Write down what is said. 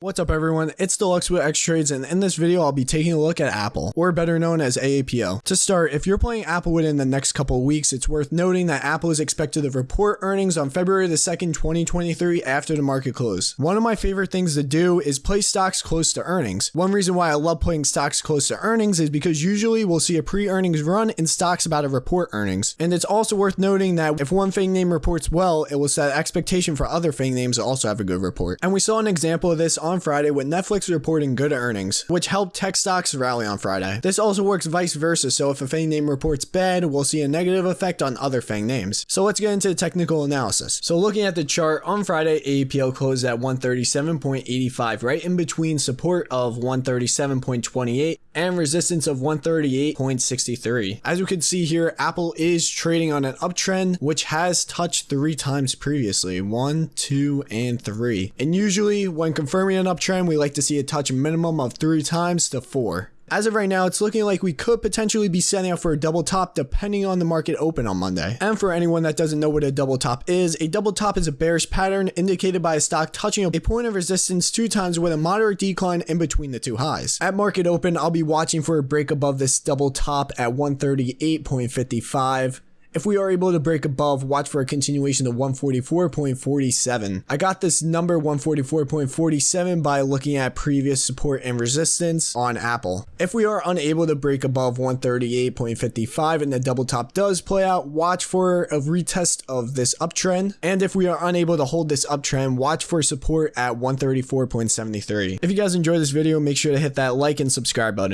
What's up everyone, it's Deluxe with X Trades and in this video I'll be taking a look at Apple, or better known as AAPL. To start, if you're playing Apple within the next couple weeks, it's worth noting that Apple is expected to report earnings on February the 2nd, 2023 after the market close. One of my favorite things to do is play stocks close to earnings. One reason why I love playing stocks close to earnings is because usually we'll see a pre-earnings run in stocks about to report earnings. And it's also worth noting that if one FANG name reports well, it will set expectation for other FANG names to also have a good report. And we saw an example of this on Friday with Netflix reporting good earnings, which helped tech stocks rally on Friday. This also works vice versa, so if a FANG name reports bad, we'll see a negative effect on other FANG names. So let's get into the technical analysis. So looking at the chart, on Friday, AAPL closed at 137.85, right in between support of 137.28 and resistance of 138.63. As you can see here, Apple is trading on an uptrend, which has touched three times previously, one, two, and three. And usually when confirming an uptrend, we like to see it touch a minimum of three times to four. As of right now, it's looking like we could potentially be setting up for a double top depending on the market open on Monday. And for anyone that doesn't know what a double top is, a double top is a bearish pattern indicated by a stock touching a point of resistance two times with a moderate decline in between the two highs. At market open, I'll be watching for a break above this double top at 138.55 if we are able to break above, watch for a continuation of 144.47. I got this number 144.47 by looking at previous support and resistance on Apple. If we are unable to break above 138.55 and the double top does play out, watch for a retest of this uptrend. And if we are unable to hold this uptrend, watch for support at 134.73. If you guys enjoyed this video, make sure to hit that like and subscribe button.